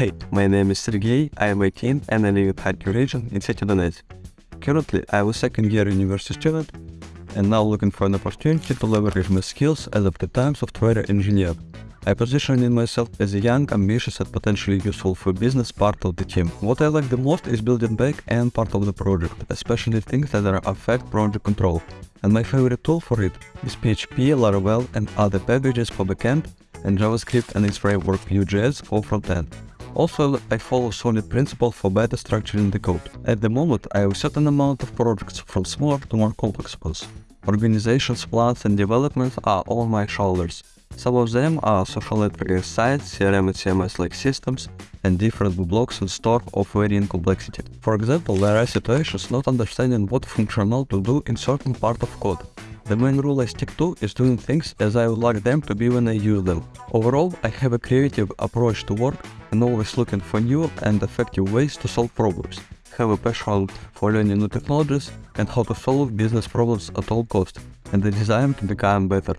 Hey, my name is Sergey, I am 18 and I live in Kharkiv region in city Donetsk. Currently, I am a second year university student and now looking for an opportunity to leverage my skills as a part-time software engineer. I position myself as a young, ambitious and potentially useful for business part of the team. What I like the most is building back end part of the project, especially things that are affect project control. And my favorite tool for it is PHP, Laravel and other packages for backend and JavaScript and its framework Vue.js for frontend. Also, I follow solid principle for better structuring the code. At the moment, I have a certain amount of projects from smaller to more complex ones. Organizations, plans and developments are on my shoulders. Some of them are social networking sites, CRM and CMS-like systems, and different blocks and store of varying complexity. For example, there are situations not understanding what functional to do in certain part of code. The main rule I stick to is doing things as I would like them to be when I use them. Overall, I have a creative approach to work and always looking for new and effective ways to solve problems. Have a passion for learning new technologies and how to solve business problems at all costs, and the desire to become better.